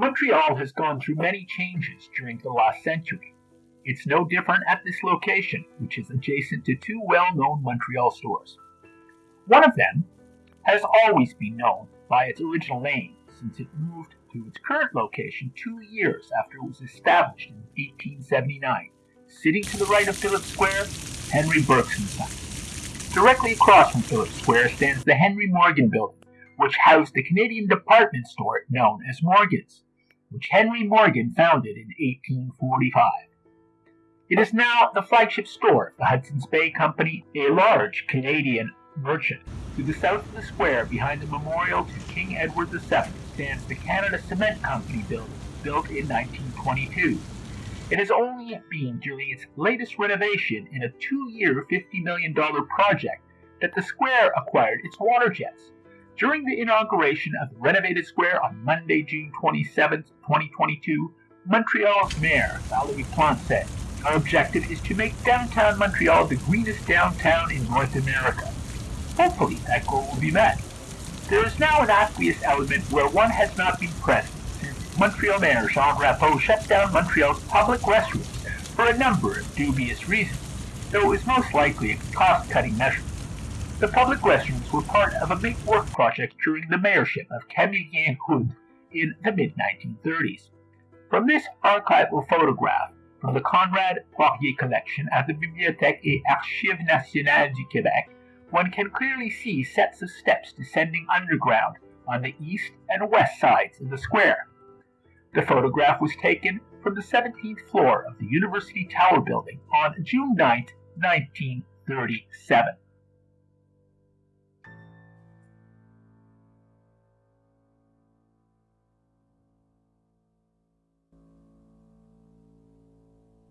Montreal has gone through many changes during the last century. It's no different at this location, which is adjacent to two well known Montreal stores. One of them has always been known by its original name since it moved to its current location two years after it was established in 1879. Sitting to the right of Phillips Square, Henry Birks and Son. Directly across from Phillips Square stands the Henry Morgan Building, which housed the Canadian department store known as Morgan's, which Henry Morgan founded in 1845. It is now the flagship store of the Hudson's Bay Company, a large Canadian merchant. To the south of the square, behind the memorial to King Edward VII, stands the Canada Cement Company building, built in 1922. It has only been during its latest renovation in a two-year, $50 million project that the square acquired its water jets. During the inauguration of the renovated square on Monday, June 27, 2022, Montreal's mayor, Valerie Plante, said, Our objective is to make downtown Montreal the greenest downtown in North America. Hopefully that goal will be met. There is now an aqueous element where one has not been present since Montreal Mayor Jean Drapeau shut down Montreal's public restrooms for a number of dubious reasons, though it was most likely a cost-cutting measure. The public restrooms were part of a big work project during the mayorship of Camillien Houde in the mid-1930s. From this archival photograph from the Conrad Poirier collection at the Bibliothèque et Archives Nationales du Québec, one can clearly see sets of steps descending underground on the east and west sides of the square. The photograph was taken from the 17th floor of the University Tower building on June 9, 1937.